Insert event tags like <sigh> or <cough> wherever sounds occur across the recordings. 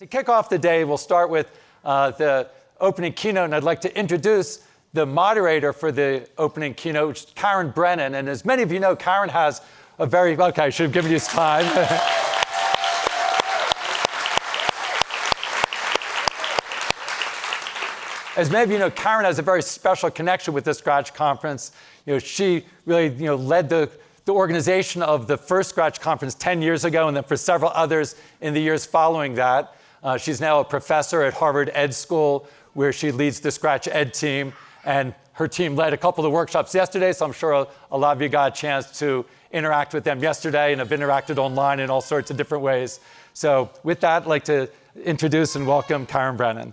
To kick off the day, we'll start with uh, the opening keynote, and I'd like to introduce the moderator for the opening keynote, Karen Brennan. And as many of you know, Karen has a very, okay, I should have given you some time. <laughs> as many of you know, Karen has a very special connection with the Scratch conference. You know, she really, you know, led the the organization of the first Scratch conference 10 years ago, and then for several others in the years following that. Uh, she's now a professor at Harvard Ed School, where she leads the Scratch Ed team. And her team led a couple of workshops yesterday, so I'm sure a, a lot of you got a chance to interact with them yesterday and have interacted online in all sorts of different ways. So with that, I'd like to introduce and welcome Karen Brennan.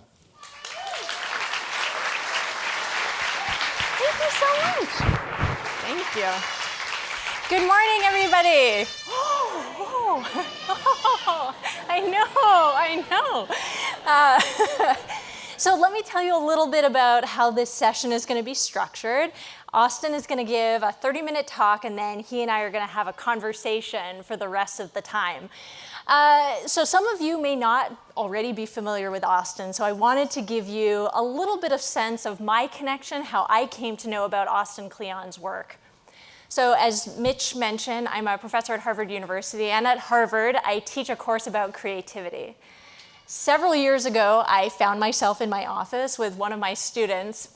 Thank you so much. Thank you. Good morning, everybody. <gasps> Oh, <laughs> <laughs> I know, I know. Uh, <laughs> so let me tell you a little bit about how this session is going to be structured. Austin is going to give a 30-minute talk, and then he and I are going to have a conversation for the rest of the time. Uh, so some of you may not already be familiar with Austin, so I wanted to give you a little bit of sense of my connection, how I came to know about Austin Kleon's work. So as Mitch mentioned, I'm a professor at Harvard University, and at Harvard, I teach a course about creativity. Several years ago, I found myself in my office with one of my students,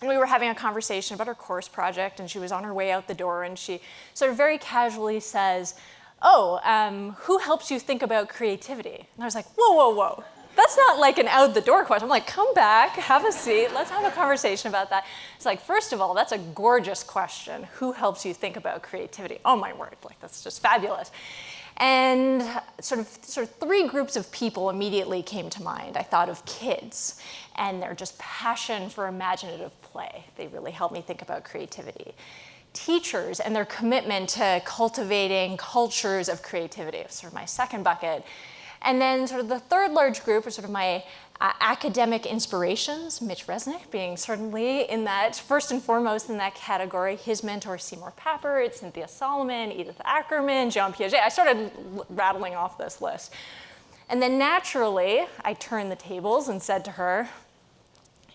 and we were having a conversation about her course project, and she was on her way out the door, and she sort of very casually says, oh, um, who helps you think about creativity? And I was like, whoa, whoa, whoa that's not like an out the door question. I'm like, come back, have a seat, let's have a conversation about that. It's like, first of all, that's a gorgeous question. Who helps you think about creativity? Oh my word, like that's just fabulous. And sort of, sort of three groups of people immediately came to mind. I thought of kids and their just passion for imaginative play. They really helped me think about creativity. Teachers and their commitment to cultivating cultures of creativity, sort of my second bucket. And then sort of the third large group are sort of my uh, academic inspirations, Mitch Resnick being certainly in that, first and foremost in that category, his mentor Seymour Papert, Cynthia Solomon, Edith Ackermann, Jean Piaget. I started rattling off this list. And then naturally, I turned the tables and said to her,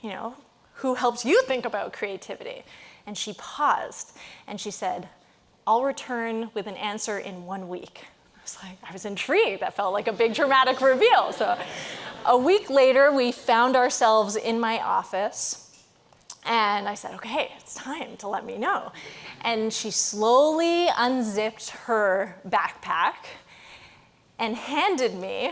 you know, who helps you think about creativity? And she paused and she said, I'll return with an answer in one week was like, I was intrigued. That felt like a big dramatic reveal. So a week later, we found ourselves in my office. And I said, okay, it's time to let me know. And she slowly unzipped her backpack and handed me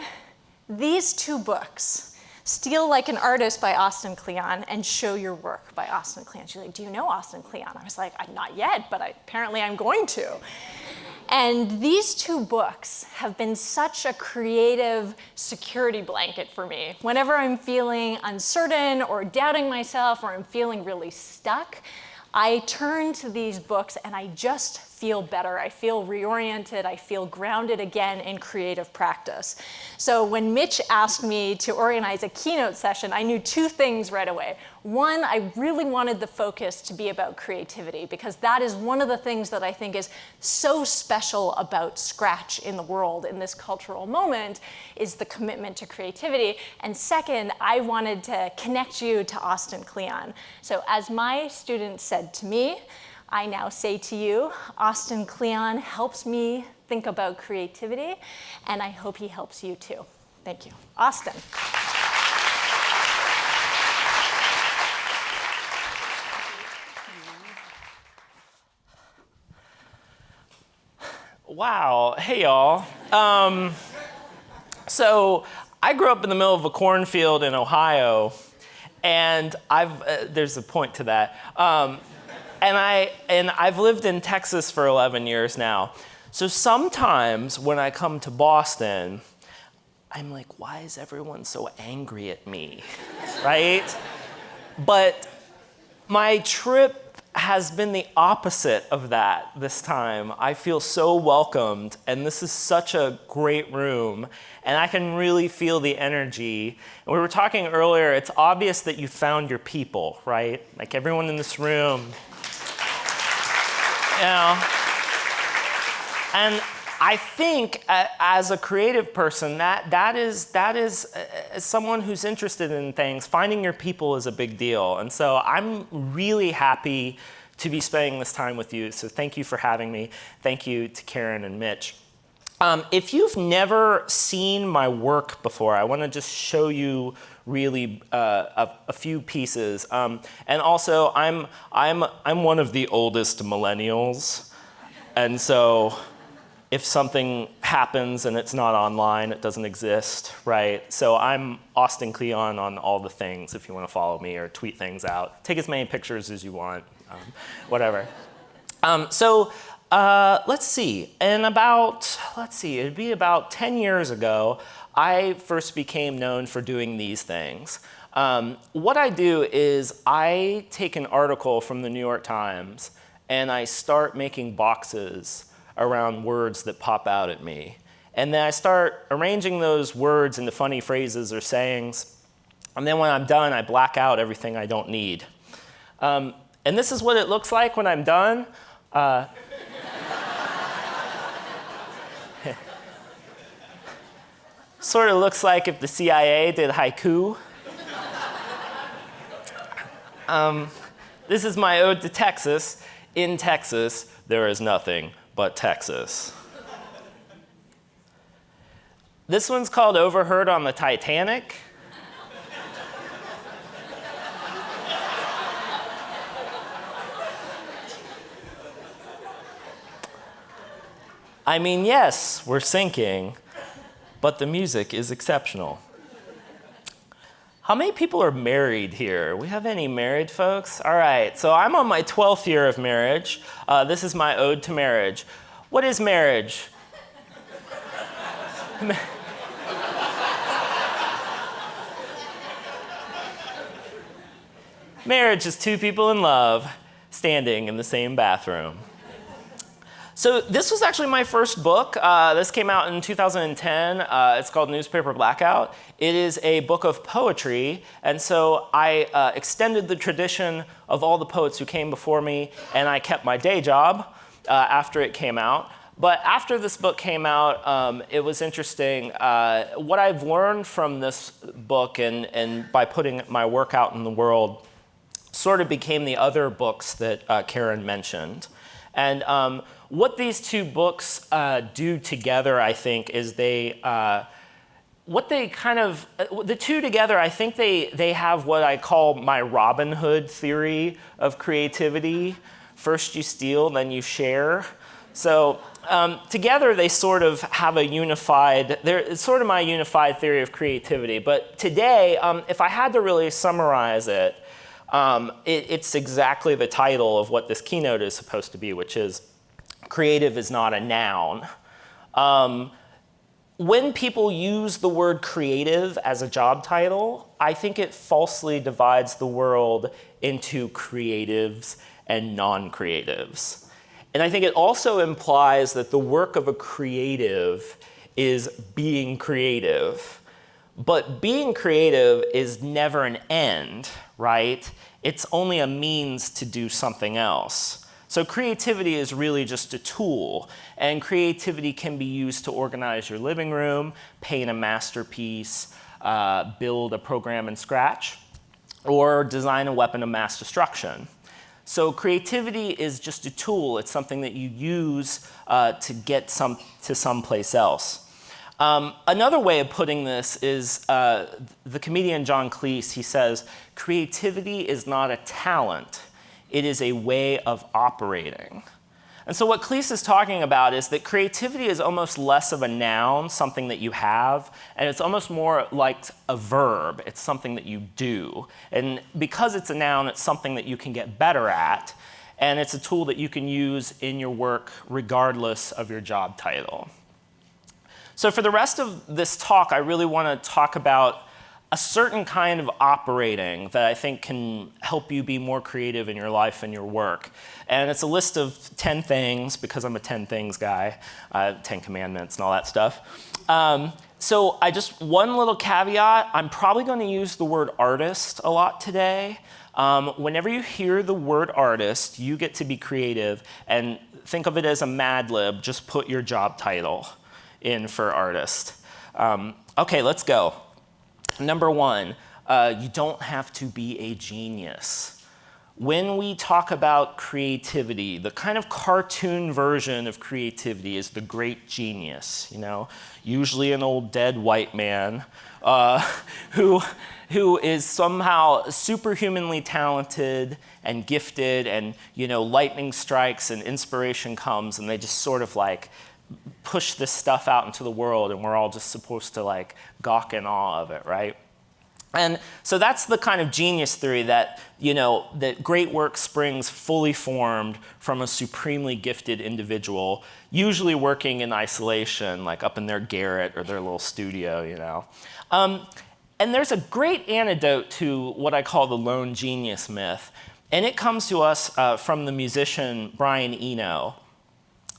these two books, Steal Like an Artist by Austin Kleon and Show Your Work by Austin Kleon. She's like, do you know Austin Kleon? I was like, not yet, but I, apparently I'm going to. And these two books have been such a creative security blanket for me. Whenever I'm feeling uncertain or doubting myself or I'm feeling really stuck, I turn to these books and I just feel better. I feel reoriented. I feel grounded again in creative practice. So when Mitch asked me to organize a keynote session, I knew two things right away. One, I really wanted the focus to be about creativity because that is one of the things that I think is so special about Scratch in the world in this cultural moment is the commitment to creativity. And second, I wanted to connect you to Austin Kleon. So as my students said to me, I now say to you, Austin Kleon helps me think about creativity, and I hope he helps you too. Thank you. Austin. Wow, hey y'all. Um, so I grew up in the middle of a cornfield in Ohio, and I've, uh, there's a point to that. Um, and, I, and I've lived in Texas for 11 years now. So sometimes when I come to Boston, I'm like, why is everyone so angry at me, <laughs> right? But my trip has been the opposite of that this time. I feel so welcomed, and this is such a great room, and I can really feel the energy. And we were talking earlier, it's obvious that you found your people, right? Like everyone in this room you know. And I think uh, as a creative person, that, that is, that is uh, someone who's interested in things, finding your people is a big deal. And so I'm really happy to be spending this time with you. So thank you for having me. Thank you to Karen and Mitch. Um, if you've never seen my work before, I want to just show you really uh, a, a, few pieces. Um, and also, I'm, I'm, I'm one of the oldest millennials. And so if something happens and it's not online, it doesn't exist, right? So I'm Austin Kleon on all the things if you want to follow me or tweet things out. Take as many pictures as you want, um, whatever. Um, so uh, let's see, in about, let's see, it'd be about 10 years ago, I first became known for doing these things. Um, what I do is I take an article from the New York Times and I start making boxes around words that pop out at me. And then I start arranging those words into funny phrases or sayings. And then when I'm done, I black out everything I don't need. Um, and this is what it looks like when I'm done. Uh, <laughs> sort of looks like if the CIA did haiku. um, this is my ode to Texas. In Texas, there is nothing but Texas. This one's called Overheard on the Titanic. I mean, yes, we're sinking, but the music is exceptional. How many people are married here? We have any married folks? All right, so I'm on my 12th year of marriage. Uh, this is my ode to marriage. What is marriage? <laughs> marriage is two people in love standing in the same bathroom. So this was actually my first book. Uh, this came out in 2010. Uh, it's called Newspaper Blackout. It is a book of poetry, and so I uh, extended the tradition of all the poets who came before me, and I kept my day job uh, after it came out. But after this book came out, um, it was interesting. Uh, what I've learned from this book and, and by putting my work out in the world sort of became the other books that uh, Karen mentioned. And um, what these two books uh, do together, I think, is they, uh, what they kind of, uh, the two together, I think they, they have what I call my Robin Hood theory of creativity. First you steal, then you share. So um, together they sort of have a unified, it's sort of my unified theory of creativity. But today, um, if I had to really summarize it, um, it, it's exactly the title of what this keynote is supposed to be, which is creative is not a noun. Um, when people use the word creative as a job title, I think it falsely divides the world into creatives and non-creatives. And I think it also implies that the work of a creative is being creative. But being creative is never an end, right? It's only a means to do something else. So creativity is really just a tool, and creativity can be used to organize your living room, paint a masterpiece, uh, build a program in Scratch, or design a weapon of mass destruction. So creativity is just a tool. It's something that you use uh, to get some, to someplace else. Um, another way of putting this is uh, the comedian John Cleese, he says, creativity is not a talent, it is a way of operating. And so what Cleese is talking about is that creativity is almost less of a noun, something that you have, and it's almost more like a verb. It's something that you do. And because it's a noun, it's something that you can get better at, and it's a tool that you can use in your work regardless of your job title. So for the rest of this talk, I really want to talk about a certain kind of operating that I think can help you be more creative in your life and your work. And it's a list of 10 things, because I'm a 10 things guy, uh, 10 commandments and all that stuff. Um, so I just, one little caveat, I'm probably gonna use the word artist a lot today. Um, whenever you hear the word artist, you get to be creative and think of it as a Mad Lib, just put your job title in for artist. Um, okay, let's go. Number one, uh, you don't have to be a genius. When we talk about creativity, the kind of cartoon version of creativity is the great genius, you know, usually an old dead white man uh, <laughs> who, who is somehow superhumanly talented and gifted and, you know, lightning strikes and inspiration comes and they just sort of like push this stuff out into the world and we're all just supposed to like gawk in awe of it, right? And so that's the kind of genius theory that, you know, that great work springs fully formed from a supremely gifted individual, usually working in isolation, like up in their garret or their little studio, you know. Um, and there's a great antidote to what I call the lone genius myth. And it comes to us uh, from the musician Brian Eno.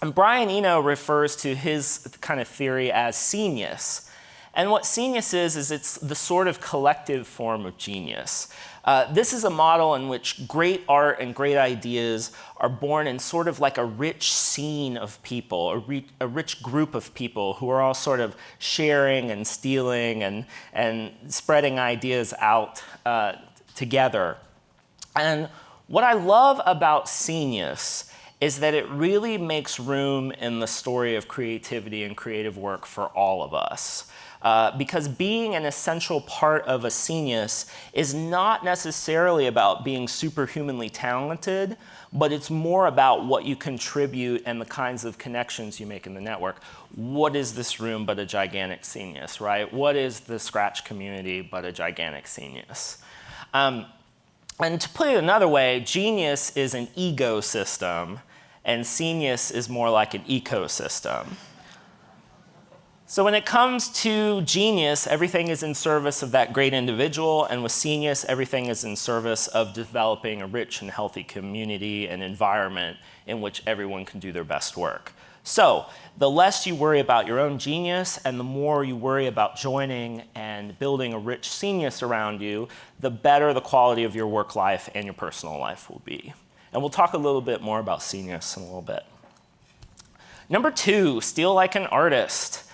And Brian Eno refers to his kind of theory as scenius. And what scenius is, is it's the sort of collective form of genius. Uh, this is a model in which great art and great ideas are born in sort of like a rich scene of people, a, a rich group of people who are all sort of sharing and stealing and, and spreading ideas out uh, together. And what I love about scenius is that it really makes room in the story of creativity and creative work for all of us. Uh, because being an essential part of a scenius is not necessarily about being superhumanly talented, but it's more about what you contribute and the kinds of connections you make in the network. What is this room but a gigantic scenius, right? What is the Scratch community but a gigantic scenius? Um, and to put it another way, genius is an egosystem and Scenius is more like an ecosystem. So when it comes to genius, everything is in service of that great individual, and with Scenius, everything is in service of developing a rich and healthy community and environment in which everyone can do their best work. So the less you worry about your own genius and the more you worry about joining and building a rich Scenius around you, the better the quality of your work life and your personal life will be. And we'll talk a little bit more about Scenius in a little bit. Number two, steal like an artist.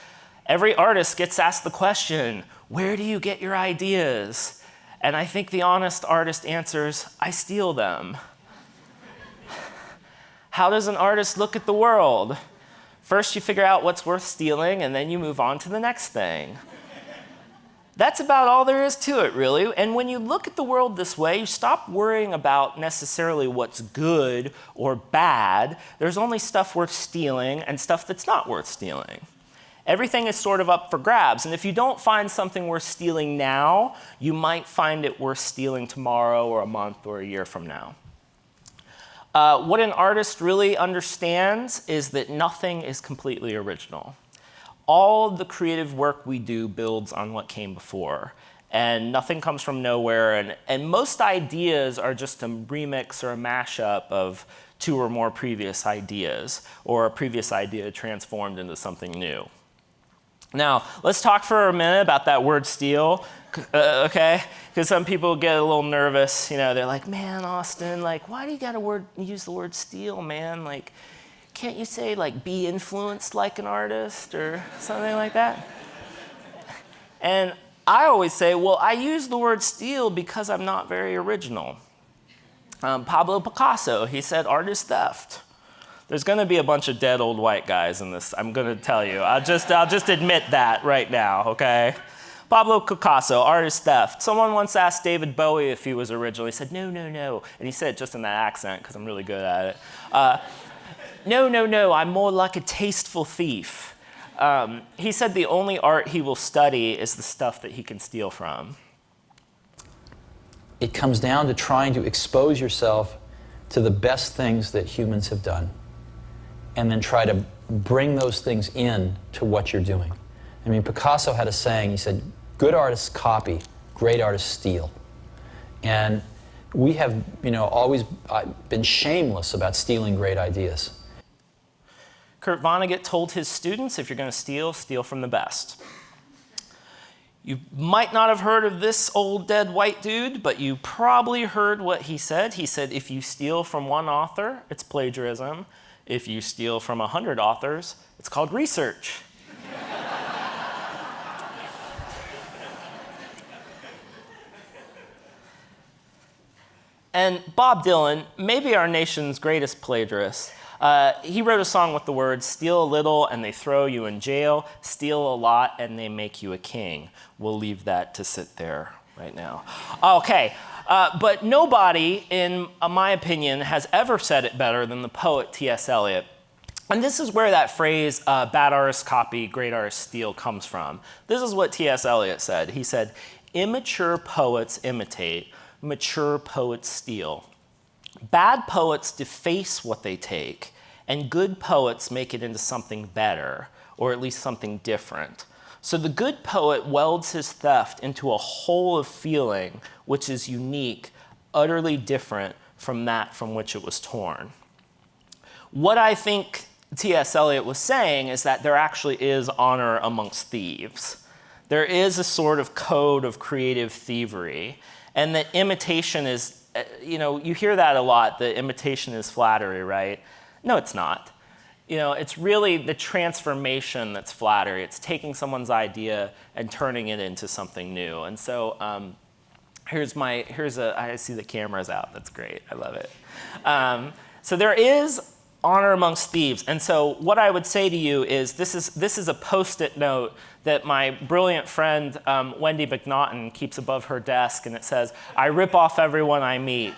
Every artist gets asked the question, where do you get your ideas? And I think the honest artist answers, I steal them. How does an artist look at the world? First you figure out what's worth stealing and then you move on to the next thing. That's about all there is to it, really. And when you look at the world this way, you stop worrying about necessarily what's good or bad. There's only stuff worth stealing and stuff that's not worth stealing. Everything is sort of up for grabs. And if you don't find something worth stealing now, you might find it worth stealing tomorrow or a month or a year from now. Uh, what an artist really understands is that nothing is completely original all the creative work we do builds on what came before. And nothing comes from nowhere. And, and most ideas are just a remix or a mashup of two or more previous ideas, or a previous idea transformed into something new. Now, let's talk for a minute about that word steal, uh, okay? Because some people get a little nervous. You know, they're like, man, Austin, like, why do you got to word, use the word steal, man? Like, can't you say like be influenced like an artist or something like that? And I always say, well, I use the word steal because I'm not very original. Um, Pablo Picasso, he said art is theft. There's going to be a bunch of dead old white guys in this. I'm going to tell you. I'll just, I'll just admit that right now, okay? Pablo Picasso, art is theft. Someone once asked David Bowie if he was original. He said, no, no, no. And he said it just in that accent because I'm really good at it. Uh, no, no, no, I'm more like a tasteful thief. Um, he said the only art he will study is the stuff that he can steal from. It comes down to trying to expose yourself to the best things that humans have done and then try to bring those things in to what you're doing. I mean, Picasso had a saying, he said, good artists copy, great artists steal. And we have, you know, always uh, been shameless about stealing great ideas. Kurt Vonnegut told his students, if you're going to steal, steal from the best. You might not have heard of this old dead white dude, but you probably heard what he said. He said, if you steal from one author, it's plagiarism. If you steal from a 100 authors, it's called research. and Bob Dylan, maybe our nation's greatest plagiarist, uh, he wrote a song with the words, steal a little and they throw you in jail, steal a lot and they make you a king. We'll leave that to sit there right now. Okay, uh, but nobody, in uh, my opinion, has ever said it better than the poet T.S. Eliot. And this is where that phrase, uh, bad artists copy, great artists steal, comes from. This is what T.S. Eliot said. He said, immature poets imitate, mature poets steal. Bad poets deface what they take, and good poets make it into something better, or at least something different. So the good poet welds his theft into a whole of feeling which is unique, utterly different from that from which it was torn. What I think T.S. Eliot was saying is that there actually is honor amongst thieves. There is a sort of code of creative thievery, and that imitation is you know, you hear that a lot, the imitation is flattery, right? No, it's not. You know, it's really the transformation that's flattery. It's taking someone's idea and turning it into something new. And so um, here's my, here's a, I see the camera's out. That's great. I love it. Um, so there is honor amongst thieves. And so what I would say to you is this is, this is a post-it note that my brilliant friend um, Wendy MacNaughton keeps above her desk and it says, I rip off everyone I meet.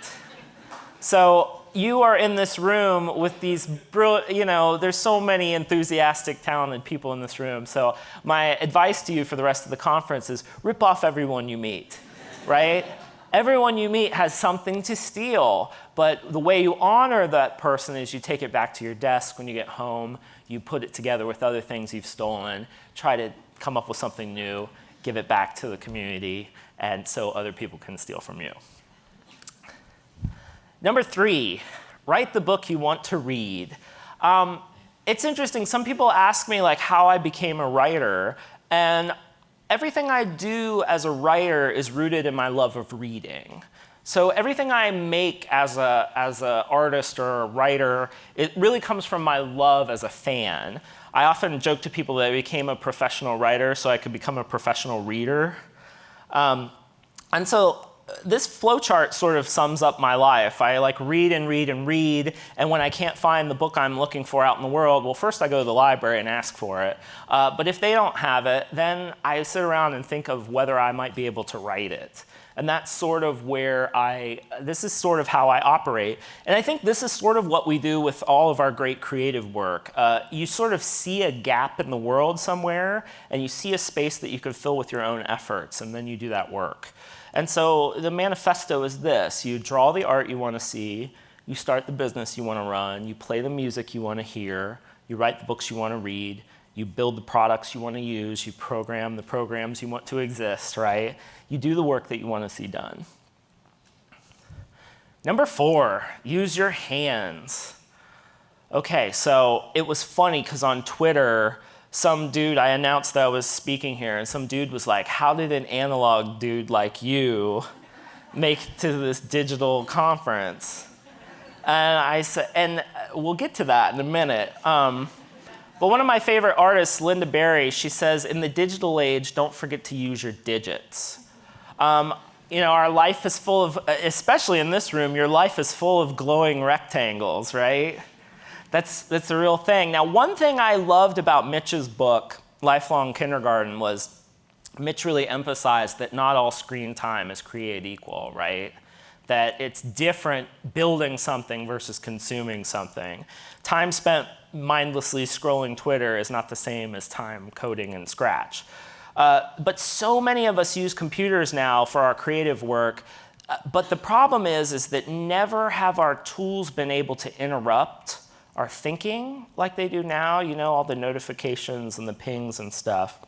So you are in this room with these, brilliant you know, there's so many enthusiastic, talented people in this room. So my advice to you for the rest of the conference is rip off everyone you meet, right? Everyone you meet has something to steal, but the way you honor that person is you take it back to your desk when you get home, you put it together with other things you've stolen, try to come up with something new, give it back to the community, and so other people can steal from you. Number three, write the book you want to read. Um, it's interesting, some people ask me like how I became a writer, and everything I do as a writer is rooted in my love of reading. So everything I make as a as a artist or a writer, it really comes from my love as a fan. I often joke to people that I became a professional writer so I could become a professional reader. Um, and so this flowchart sort of sums up my life. I like read and read and read, and when I can't find the book I'm looking for out in the world, well, first I go to the library and ask for it. Uh, but if they don't have it, then I sit around and think of whether I might be able to write it. And that's sort of where I, this is sort of how I operate. And I think this is sort of what we do with all of our great creative work. Uh, you sort of see a gap in the world somewhere, and you see a space that you could fill with your own efforts, and then you do that work. And so the manifesto is this. You draw the art you want to see, you start the business you want to run, you play the music you want to hear, you write the books you want to read, you build the products you want to use, you program the programs you want to exist, right? You do the work that you want to see done. Number four, use your hands. Okay, so it was funny because on Twitter, some dude, I announced that I was speaking here, and some dude was like, how did an analog dude like you make to this digital conference? And I said, and we'll get to that in a minute. Um, but one of my favorite artists, Lynda Barry, she says, in the digital age, don't forget to use your digits. Um, you know, our life is full of, especially in this room, your life is full of glowing rectangles, right? That's, that's a real thing. Now, one thing I loved about Mitch's book, Lifelong Kindergarten, was Mitch really emphasized that not all screen time is created equal, right? That it's different building something versus consuming something. Time spent mindlessly scrolling Twitter is not the same as time coding in Scratch. Uh, but so many of us use computers now for our creative work. Uh, but the problem is, is that never have our tools been able to interrupt our thinking like they do now, you know, all the notifications and the pings and stuff.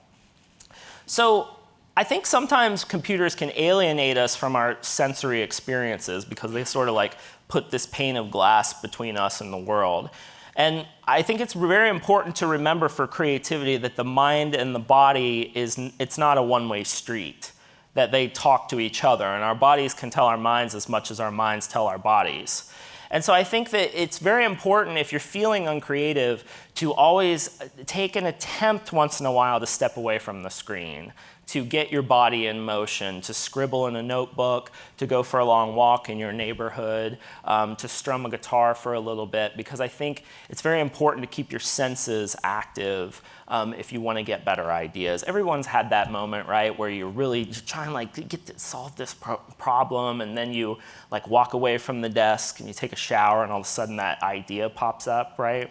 So I think sometimes computers can alienate us from our sensory experiences because they sort of like put this pane of glass between us and the world. And I think it's very important to remember for creativity that the mind and the body is, it's not a one-way street, that they talk to each other, and our bodies can tell our minds as much as our minds tell our bodies. And so I think that it's very important if you're feeling uncreative to always take an attempt once in a while to step away from the screen to get your body in motion, to scribble in a notebook, to go for a long walk in your neighborhood, um, to strum a guitar for a little bit, because I think it's very important to keep your senses active um, if you want to get better ideas. Everyone's had that moment, right, where you're really trying like to get to solve this pro problem, and then you like walk away from the desk and you take a shower, and all of a sudden that idea pops up, right?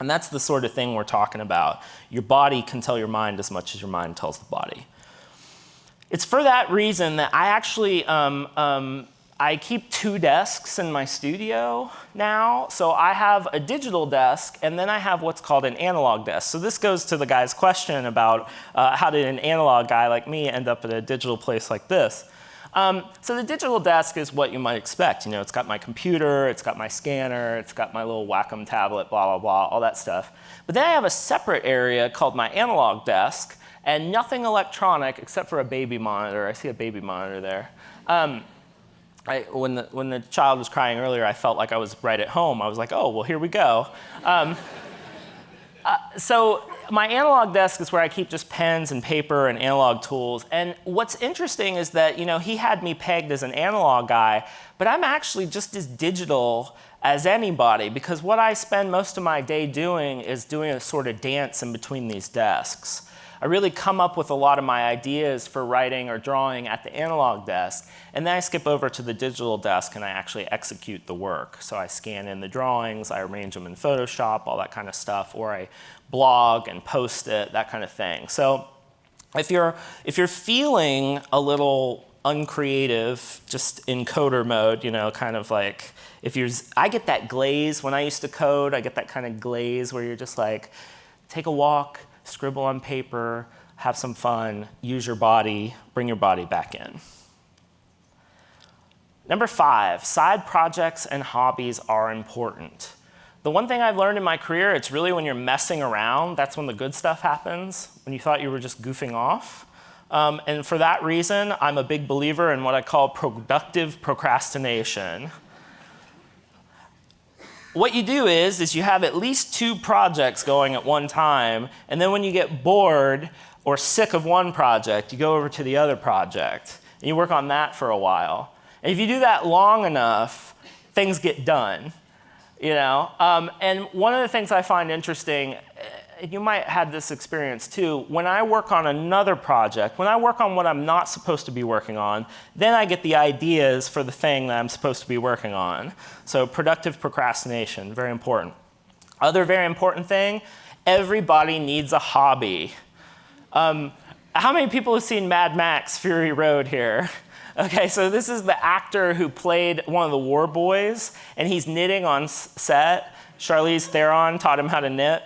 And that's the sort of thing we're talking about. Your body can tell your mind as much as your mind tells the body. It's for that reason that I actually, um, um, I keep two desks in my studio now. So I have a digital desk and then I have what's called an analog desk. So this goes to the guy's question about uh, how did an analog guy like me end up at a digital place like this. Um, so the digital desk is what you might expect. You know, it's got my computer, it's got my scanner, it's got my little Wacom tablet, blah, blah, blah, all that stuff. But then I have a separate area called my analog desk, and nothing electronic except for a baby monitor. I see a baby monitor there. Um, I, when, the, when the child was crying earlier, I felt like I was right at home. I was like, oh, well, here we go. Um, <laughs> uh, so my analog desk is where I keep just pens and paper and analog tools. And what's interesting is that, you know, he had me pegged as an analog guy, but I'm actually just as digital as anybody because what I spend most of my day doing is doing a sort of dance in between these desks. I really come up with a lot of my ideas for writing or drawing at the analog desk, and then I skip over to the digital desk and I actually execute the work. So I scan in the drawings, I arrange them in Photoshop, all that kind of stuff, or I blog and post it, that kind of thing. So if you're, if you're feeling a little uncreative, just in coder mode, you know, kind of like, if you're, I get that glaze when I used to code, I get that kind of glaze where you're just like, take a walk, scribble on paper, have some fun, use your body, bring your body back in. Number five, side projects and hobbies are important. The one thing I've learned in my career, it's really when you're messing around, that's when the good stuff happens, when you thought you were just goofing off. Um, and for that reason, I'm a big believer in what I call productive procrastination. What you do is, is you have at least two projects going at one time, and then when you get bored or sick of one project, you go over to the other project, and you work on that for a while. And if you do that long enough, things get done. You know, um, and one of the things I find interesting, eh, you might have this experience too, when I work on another project, when I work on what I'm not supposed to be working on, then I get the ideas for the thing that I'm supposed to be working on. So productive procrastination, very important. Other very important thing, everybody needs a hobby. Um, how many people have seen Mad Max Fury Road here? <laughs> Okay, so this is the actor who played one of the war boys, and he's knitting on set. Charlize Theron taught him how to knit.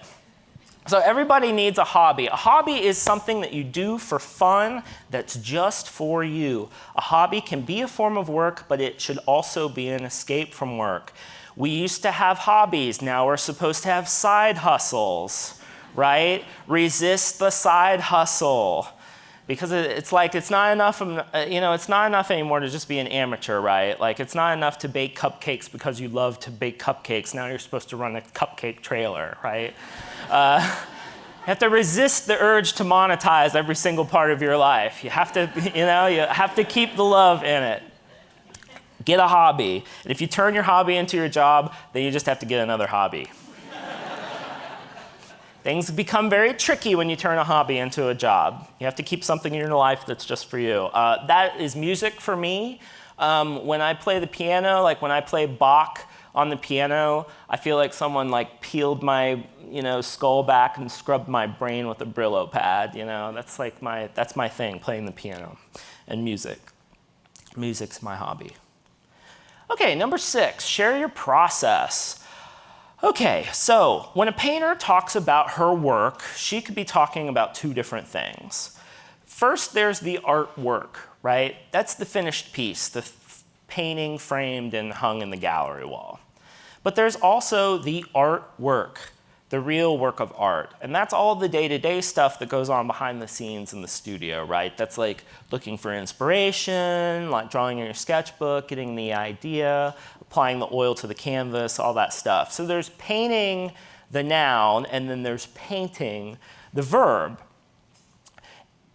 So everybody needs a hobby. A hobby is something that you do for fun that's just for you. A hobby can be a form of work, but it should also be an escape from work. We used to have hobbies. Now we're supposed to have side hustles, right? Resist the side hustle because it's like it's not enough uh, you know it's not enough anymore to just be an amateur right? Like it's not enough to bake cupcakes because you love to bake cupcakes. Now you're supposed to run a cupcake trailer right? Uh, <laughs> you have to resist the urge to monetize every single part of your life. You have to <laughs> you know you have to keep the love in it. Get a hobby. And if you turn your hobby into your job then you just have to get another hobby Things become very tricky when you turn a hobby into a job. You have to keep something in your life that's just for you. Uh, that is music for me. Um, when I play the piano, like when I play Bach on the piano, I feel like someone like peeled my you know, skull back and scrubbed my brain with a Brillo pad. You know, that's like my, that's my thing, playing the piano and music. Music's my hobby. Okay, number six, share your process. Okay, so when a painter talks about her work, she could be talking about two different things. First, there's the artwork, right? That's the finished piece, the painting framed and hung in the gallery wall. But there's also the artwork, the real work of art. And that's all the day-to-day -day stuff that goes on behind the scenes in the studio, right? That's like looking for inspiration, like drawing in your sketchbook, getting the idea, applying the oil to the canvas, all that stuff. So there's painting the noun, and then there's painting the verb.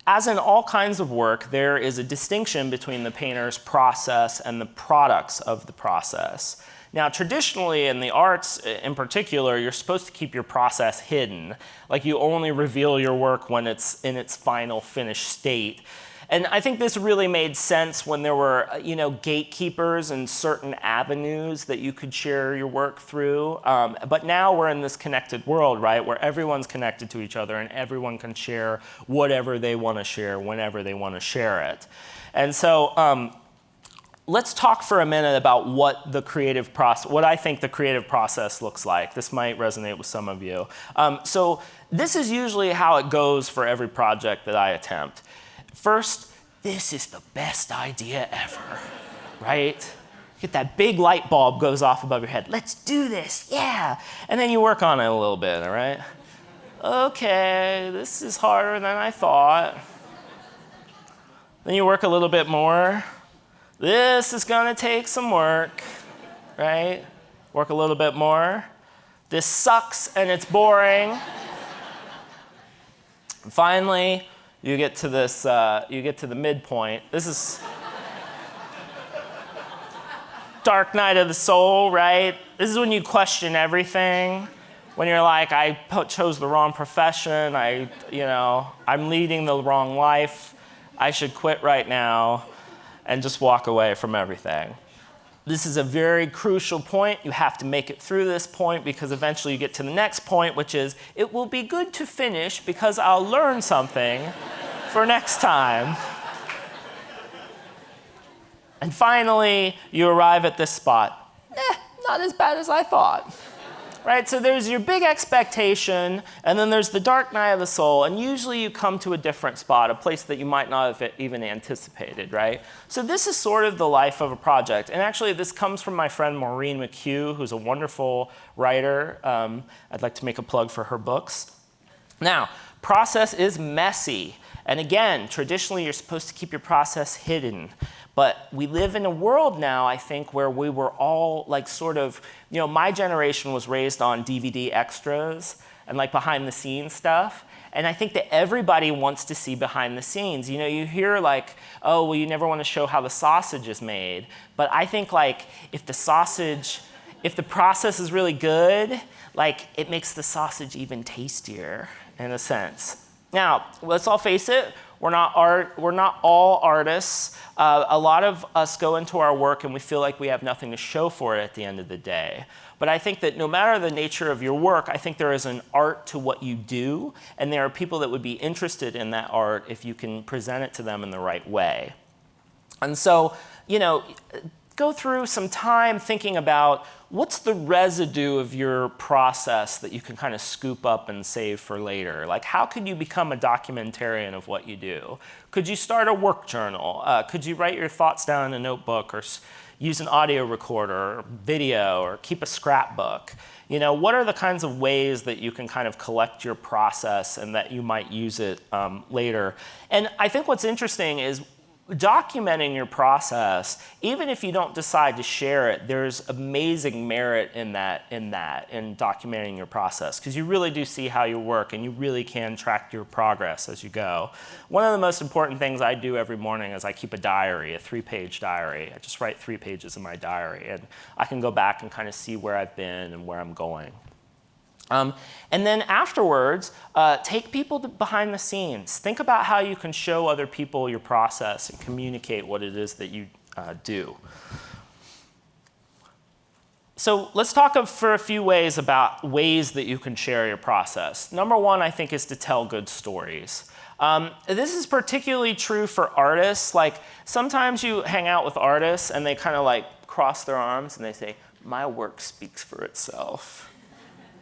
As in all kinds of work, there is a distinction between the painter's process and the products of the process. Now, traditionally in the arts in particular, you're supposed to keep your process hidden. Like you only reveal your work when it's in its final finished state. And I think this really made sense when there were, you know, gatekeepers and certain avenues that you could share your work through. Um, but now we're in this connected world, right, where everyone's connected to each other and everyone can share whatever they want to share whenever they want to share it. And so um, let's talk for a minute about what the creative process, what I think the creative process looks like. This might resonate with some of you. Um, so this is usually how it goes for every project that I attempt. First, this is the best idea ever, right? Get that big light bulb goes off above your head. Let's do this, yeah. And then you work on it a little bit, all right? Okay, this is harder than I thought. Then you work a little bit more. This is gonna take some work, right? Work a little bit more. This sucks and it's boring. And finally, you get to this, uh, you get to the midpoint. This is dark night of the soul, right? This is when you question everything. When you're like, I chose the wrong profession, I, you know, I'm leading the wrong life, I should quit right now and just walk away from everything. This is a very crucial point. You have to make it through this point because eventually you get to the next point, which is, it will be good to finish because I'll learn something <laughs> for next time. And finally, you arrive at this spot. Eh, not as bad as I thought right? So there's your big expectation, and then there's the dark night of the soul, and usually you come to a different spot, a place that you might not have even anticipated, right? So this is sort of the life of a project. And actually, this comes from my friend Maureen McHugh, who's a wonderful writer. Um, I'd like to make a plug for her books. Now, process is messy. And again, traditionally, you're supposed to keep your process hidden. But we live in a world now, I think, where we were all like sort of, you know, my generation was raised on DVD extras and like behind the scenes stuff. And I think that everybody wants to see behind the scenes. You know, you hear like, oh, well, you never want to show how the sausage is made. But I think like if the sausage, if the process is really good, like it makes the sausage even tastier in a sense. Now, let's all face it, we're not, art, we're not all artists. Uh, a lot of us go into our work and we feel like we have nothing to show for it at the end of the day. But I think that no matter the nature of your work, I think there is an art to what you do, and there are people that would be interested in that art if you can present it to them in the right way. And so, you know, go through some time thinking about what's the residue of your process that you can kind of scoop up and save for later? Like how could you become a documentarian of what you do? Could you start a work journal? Uh, could you write your thoughts down in a notebook or use an audio recorder or video or keep a scrapbook? You know, what are the kinds of ways that you can kind of collect your process and that you might use it um, later? And I think what's interesting is documenting your process, even if you don't decide to share it, there's amazing merit in that, in that, in documenting your process, because you really do see how you work and you really can track your progress as you go. One of the most important things I do every morning is I keep a diary, a three-page diary. I just write three pages in my diary, and I can go back and kind of see where I've been and where I'm going. Um, and then afterwards, uh, take people behind the scenes. Think about how you can show other people your process and communicate what it is that you uh, do. So let's talk for a few ways about ways that you can share your process. Number one, I think, is to tell good stories. Um, this is particularly true for artists. Like sometimes you hang out with artists and they kind of like cross their arms and they say, my work speaks for itself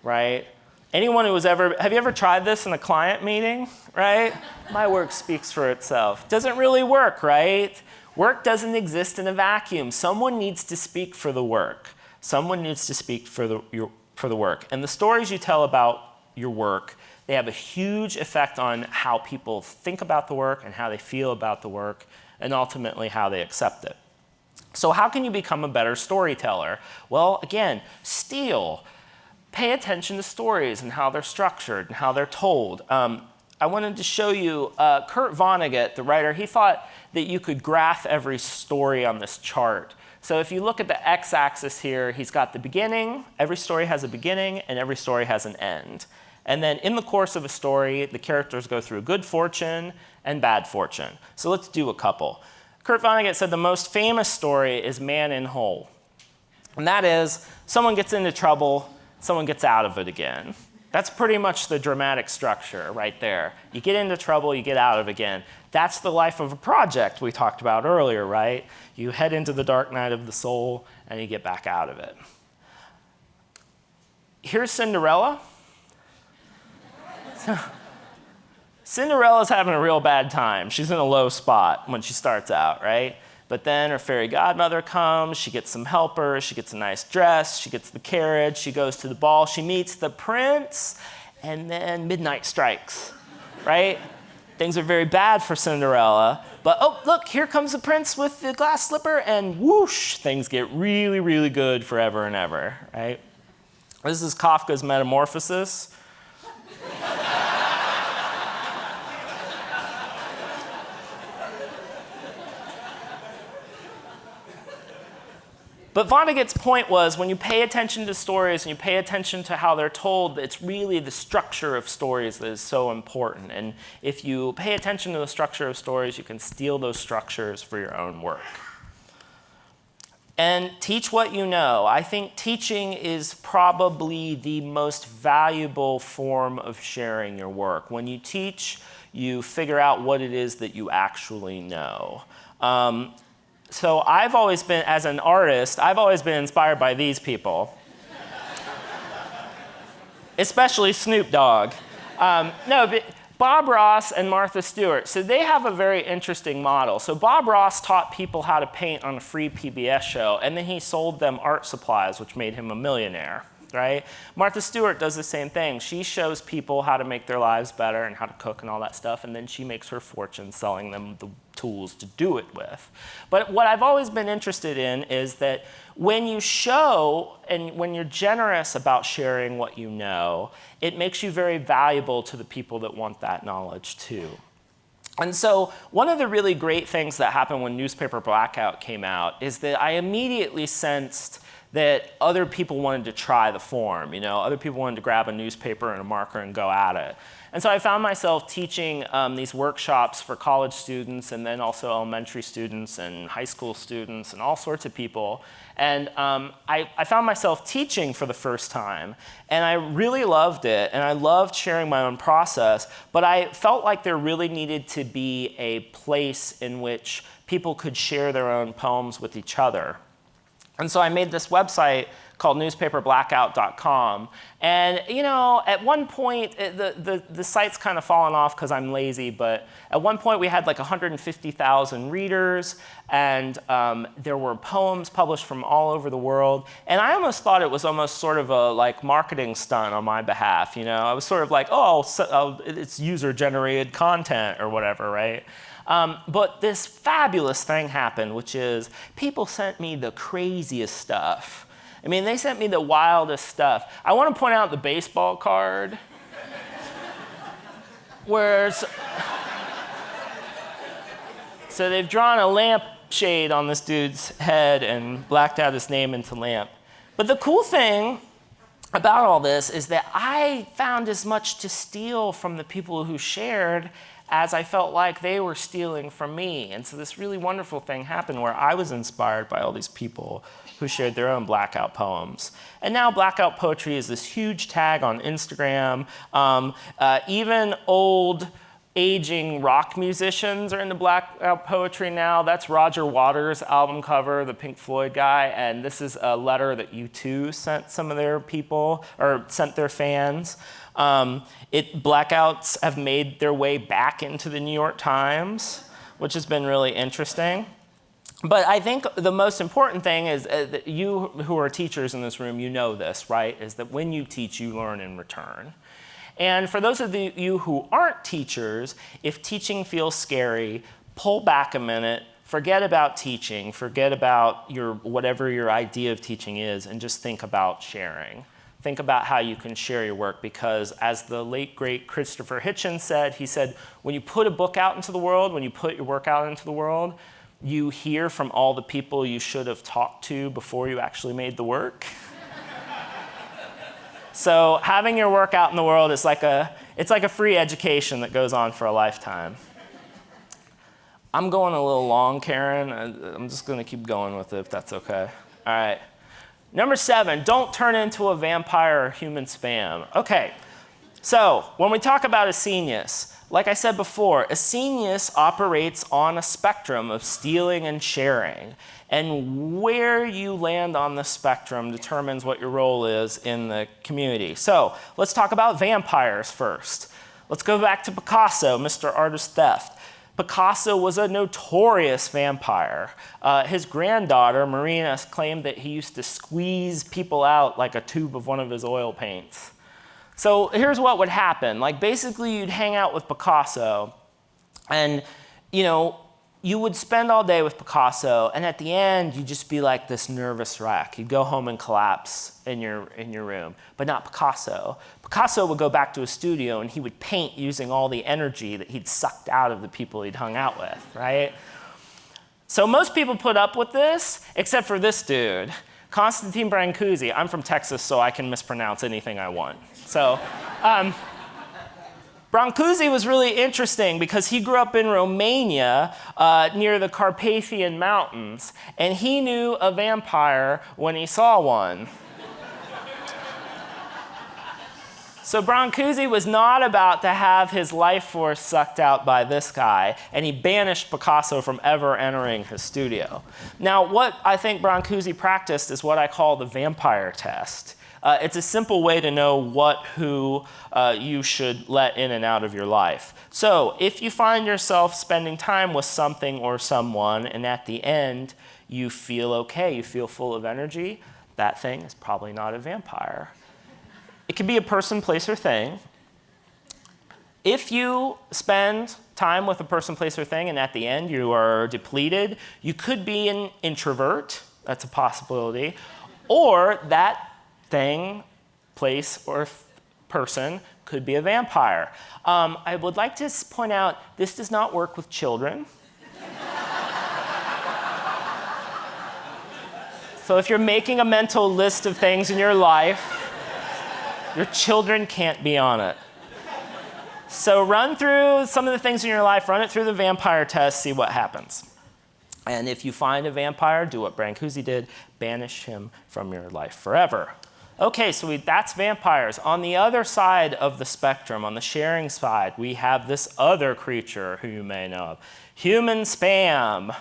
right? Anyone who was ever, have you ever tried this in a client meeting, right? My work speaks for itself. Doesn't really work, right? Work doesn't exist in a vacuum. Someone needs to speak for the work. Someone needs to speak for the, your, for the work. And the stories you tell about your work, they have a huge effect on how people think about the work and how they feel about the work and ultimately how they accept it. So how can you become a better storyteller? Well, again, steal. Pay attention to stories and how they're structured and how they're told. Um, I wanted to show you uh, Kurt Vonnegut, the writer, he thought that you could graph every story on this chart. So if you look at the x-axis here, he's got the beginning, every story has a beginning, and every story has an end. And then in the course of a story, the characters go through good fortune and bad fortune. So let's do a couple. Kurt Vonnegut said the most famous story is Man in Hole. And that is, someone gets into trouble, someone gets out of it again. That's pretty much the dramatic structure right there. You get into trouble, you get out of it again. That's the life of a project we talked about earlier, right? You head into the dark night of the soul and you get back out of it. Here's Cinderella. <laughs> Cinderella's having a real bad time. She's in a low spot when she starts out, right? But then her fairy godmother comes, she gets some helpers, she gets a nice dress, she gets the carriage, she goes to the ball, she meets the prince, and then midnight strikes, right? Things are very bad for Cinderella. But oh, look, here comes the prince with the glass slipper, and whoosh, things get really, really good forever and ever, right? This is Kafka's Metamorphosis. But Vonnegut's point was when you pay attention to stories and you pay attention to how they're told, it's really the structure of stories that is so important. And if you pay attention to the structure of stories, you can steal those structures for your own work. And teach what you know. I think teaching is probably the most valuable form of sharing your work. When you teach, you figure out what it is that you actually know. Um, so I've always been, as an artist, I've always been inspired by these people. Especially Snoop Dogg. Um, no, but Bob Ross and Martha Stewart, so they have a very interesting model. So Bob Ross taught people how to paint on a free PBS show, and then he sold them art supplies, which made him a millionaire right? Martha Stewart does the same thing. She shows people how to make their lives better and how to cook and all that stuff, and then she makes her fortune selling them the tools to do it with. But what I've always been interested in is that when you show and when you're generous about sharing what you know, it makes you very valuable to the people that want that knowledge too. And so one of the really great things that happened when Newspaper Blackout came out is that I immediately sensed that other people wanted to try the form. You know, other people wanted to grab a newspaper and a marker and go at it. And so I found myself teaching um, these workshops for college students and then also elementary students and high school students and all sorts of people. And um, I, I, found myself teaching for the first time. And I really loved it. And I loved sharing my own process. But I felt like there really needed to be a place in which people could share their own poems with each other. And so I made this website called newspaperblackout.com. And you know, at one point, it, the, the, the site's kind of fallen off because I'm lazy, but at one point we had like 150,000 readers, and um, there were poems published from all over the world. And I almost thought it was almost sort of a like marketing stunt on my behalf, you know? I was sort of like, oh, so, it's user-generated content or whatever, right? Um, but this fabulous thing happened, which is people sent me the craziest stuff. I mean, they sent me the wildest stuff. I want to point out the baseball card. <laughs> where so they've drawn a lamp shade on this dude's head and blacked out his name into lamp. But the cool thing about all this is that I found as much to steal from the people who shared as I felt like they were stealing from me. And so this really wonderful thing happened where I was inspired by all these people who shared their own blackout poems. And now blackout poetry is this huge tag on Instagram. Um, uh, even old aging rock musicians are into blackout poetry now. That's Roger Waters' album cover, the Pink Floyd guy, and this is a letter that U2 sent some of their people, or sent their fans. Um, it, blackouts have made their way back into the New York Times, which has been really interesting. But I think the most important thing is uh, that you who are teachers in this room, you know this, right? Is that when you teach, you learn in return. And for those of the, you who aren't teachers, if teaching feels scary, pull back a minute, forget about teaching, forget about your, whatever your idea of teaching is, and just think about sharing. Think about how you can share your work because as the late great Christopher Hitchens said, he said, when you put a book out into the world, when you put your work out into the world, you hear from all the people you should have talked to before you actually made the work. <laughs> So having your work out in the world is like a, it's like a free education that goes on for a lifetime. I'm going a little long, Karen. I'm just going to keep going with it if that's okay. All right. Number seven, don't turn into a vampire or human spam. Okay, so when we talk about Scenius, like I said before, Scenius operates on a spectrum of stealing and sharing. And where you land on the spectrum determines what your role is in the community. So let's talk about vampires first. Let's go back to Picasso, Mr. Artist Theft. Picasso was a notorious vampire. Uh, his granddaughter, Marina, claimed that he used to squeeze people out like a tube of one of his oil paints. So here's what would happen. Like basically you'd hang out with Picasso and you know, you would spend all day with Picasso, and at the end, you'd just be like this nervous wreck. You'd go home and collapse in your, in your room, but not Picasso. Picasso would go back to his studio and he would paint using all the energy that he'd sucked out of the people he'd hung out with, right? So most people put up with this, except for this dude, Constantine Brancusi. I'm from Texas, so I can mispronounce anything I want. So, um, Brancusi was really interesting because he grew up in Romania uh, near the Carpathian Mountains, and he knew a vampire when he saw one. So Brancusi was not about to have his life force sucked out by this guy, and he banished Picasso from ever entering his studio. Now, what I think Brancusi practiced is what I call the vampire test. Uh, it's a simple way to know what, who uh, you should let in and out of your life. So if you find yourself spending time with something or someone, and at the end you feel okay, you feel full of energy, that thing is probably not a vampire. It could be a person, place, or thing. If you spend time with a person, place, or thing, and at the end you are depleted, you could be an introvert. That's a possibility. Or that thing, place, or person could be a vampire. Um, I would like to point out this does not work with children. so if you're making a mental list of things in your life, your children can't be on it. So run through some of the things in your life, run it through the vampire test, see what happens. And if you find a vampire, do what Brancusi did, banish him from your life forever. Okay, so we, that's vampires. On the other side of the spectrum, on the sharing side, we have this other creature who you may know of. Human spam.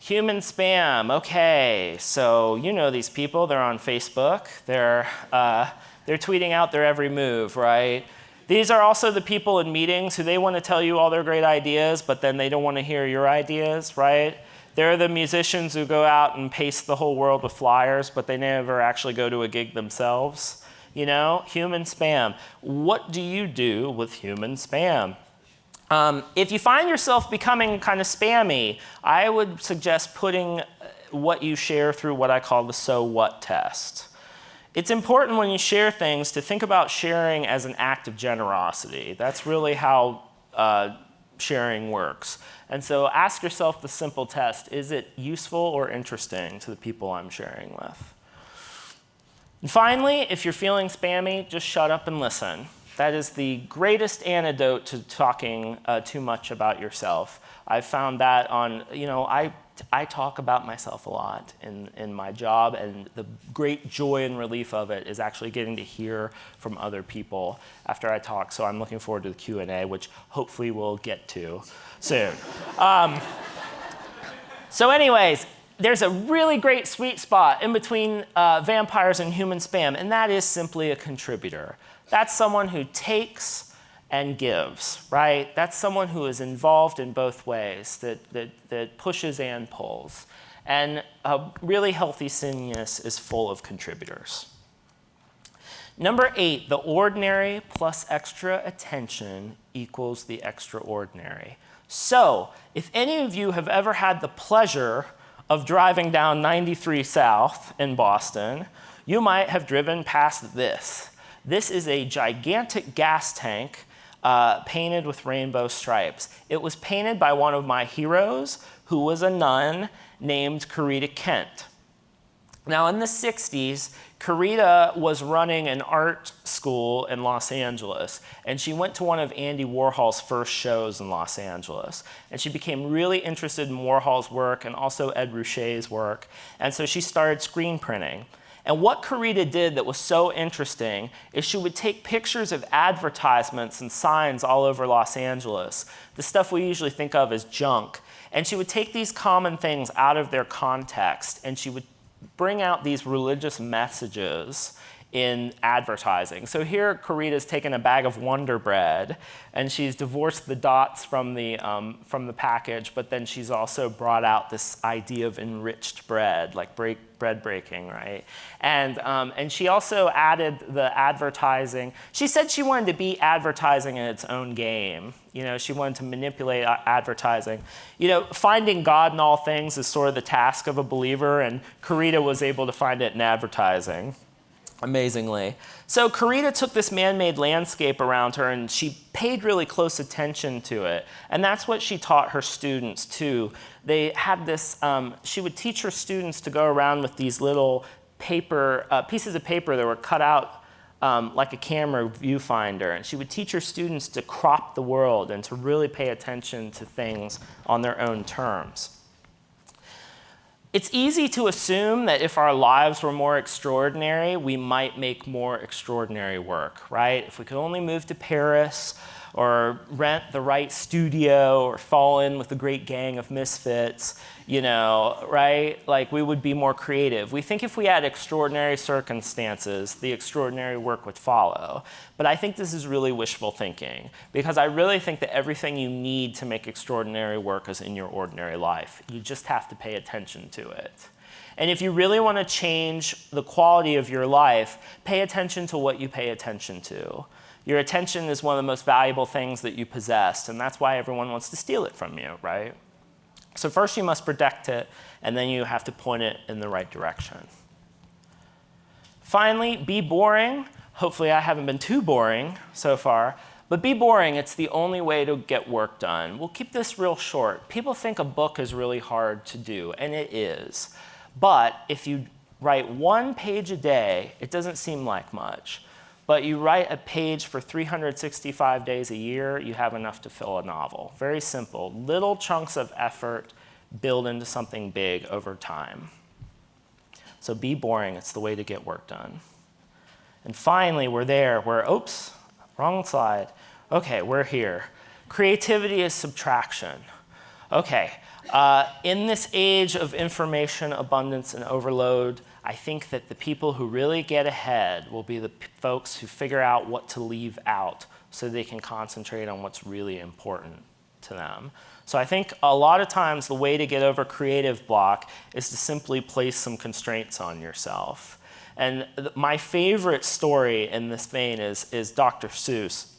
Human spam, okay, so you know these people, they're on Facebook, they're, uh, they're tweeting out their every move, right? These are also the people in meetings who they want to tell you all their great ideas, but then they don't want to hear your ideas, right? They're the musicians who go out and pace the whole world with flyers, but they never actually go to a gig themselves. You know, human spam. What do you do with human spam? Um, if you find yourself becoming kind of spammy, I would suggest putting uh, what you share through what I call the so what test. It's important when you share things to think about sharing as an act of generosity. That's really how uh, sharing works. And so ask yourself the simple test, is it useful or interesting to the people I'm sharing with? And finally, if you're feeling spammy, just shut up and listen. That is the greatest antidote to talking uh, too much about yourself. I've found that on, you know, I I talk about myself a lot in, in my job, and the great joy and relief of it is actually getting to hear from other people after I talk. So I'm looking forward to the Q&A, which hopefully we'll get to soon. Um, so anyways, there's a really great sweet spot in between uh, vampires and human spam, and that is simply a contributor. That's someone who takes and gives, right? That's someone who is involved in both ways, that, that, that pushes and pulls. And a really healthy scenius is full of contributors. Number eight, the ordinary plus extra attention equals the extraordinary. So, if any of you have ever had the pleasure of driving down 93 South in Boston, you might have driven past this. This is a gigantic gas tank uh, painted with rainbow stripes. It was painted by one of my heroes, who was a nun named Corita Kent. Now, in the 60s, Corita was running an art school in Los Angeles, and she went to one of Andy Warhol's first shows in Los Angeles. And she became really interested in Warhol's work and also Ed Ruscha's work, and so she started screen printing. And what Corita did that was so interesting is she would take pictures of advertisements and signs all over Los Angeles, the stuff we usually think of as junk, and she would take these common things out of their context and she would bring out these religious messages in advertising. So here, Corita's taken a bag of Wonder Bread, and she's divorced the dots from the, um, from the package, but then she's also brought out this idea of enriched bread, like break, bread breaking, right? And, um, and she also added the advertising. She said she wanted to beat advertising in its own game. You know, she wanted to manipulate advertising. You know, finding God in all things is sort of the task of a believer, and Corita was able to find it in advertising amazingly. So Corita took this man-made landscape around her and she paid really close attention to it. And that's what she taught her students too. They had this, um, she would teach her students to go around with these little paper, uh, pieces of paper that were cut out um, like a camera viewfinder. And she would teach her students to crop the world and to really pay attention to things on their own terms. It's easy to assume that if our lives were more extraordinary, we might make more extraordinary work, right? If we could only move to Paris or rent the right studio or fall in with a great gang of misfits, you know, right? Like we would be more creative. We think if we had extraordinary circumstances, the extraordinary work would follow. But I think this is really wishful thinking because I really think that everything you need to make extraordinary work is in your ordinary life. You just have to pay attention to it. And if you really want to change the quality of your life, pay attention to what you pay attention to. Your attention is one of the most valuable things that you possess, and that's why everyone wants to steal it from you, right? So first you must protect it, and then you have to point it in the right direction. Finally, be boring. Hopefully I haven't been too boring so far, but be boring, it's the only way to get work done. We'll keep this real short. People think a book is really hard to do, and it is. But if you write one page a day, it doesn't seem like much. But you write a page for 365 days a year, you have enough to fill a novel. Very simple. Little chunks of effort build into something big over time. So be boring. It's the way to get work done. And finally, we're there. We're, oops, wrong slide. OK, we're here. Creativity is subtraction. OK, uh, in this age of information abundance and overload, I think that the people who really get ahead will be the folks who figure out what to leave out so they can concentrate on what's really important to them. So I think a lot of times the way to get over creative block is to simply place some constraints on yourself. And my favorite story in this vein is, is Dr. Seuss.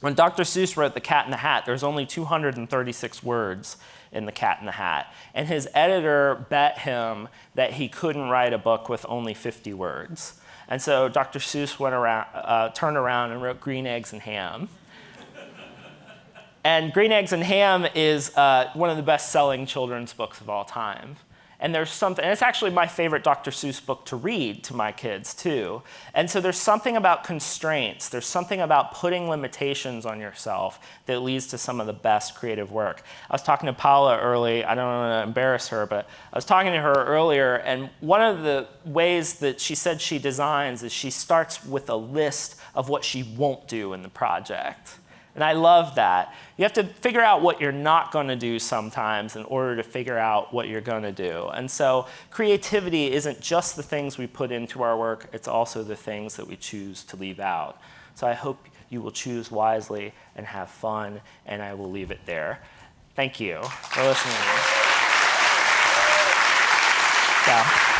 When Dr. Seuss wrote The Cat in the Hat, there's only 236 words in The Cat in the Hat. And his editor bet him that he couldn't write a book with only 50 words. And so Dr. Seuss went around, uh, turned around and wrote Green Eggs and Ham. and Green Eggs and Ham is uh, one of the best-selling children's books of all time. And there's something, and it's actually my favorite Dr. Seuss book to read to my kids too. And so there's something about constraints, there's something about putting limitations on yourself that leads to some of the best creative work. I was talking to Paula early, I don't want to embarrass her, but I was talking to her earlier, and one of the ways that she said she designs is she starts with a list of what she won't do in the project. And I love that. You have to figure out what you're not going to do sometimes in order to figure out what you're going to do. And so creativity isn't just the things we put into our work, it's also the things that we choose to leave out. So I hope you will choose wisely and have fun, and I will leave it there. Thank you for listening. So.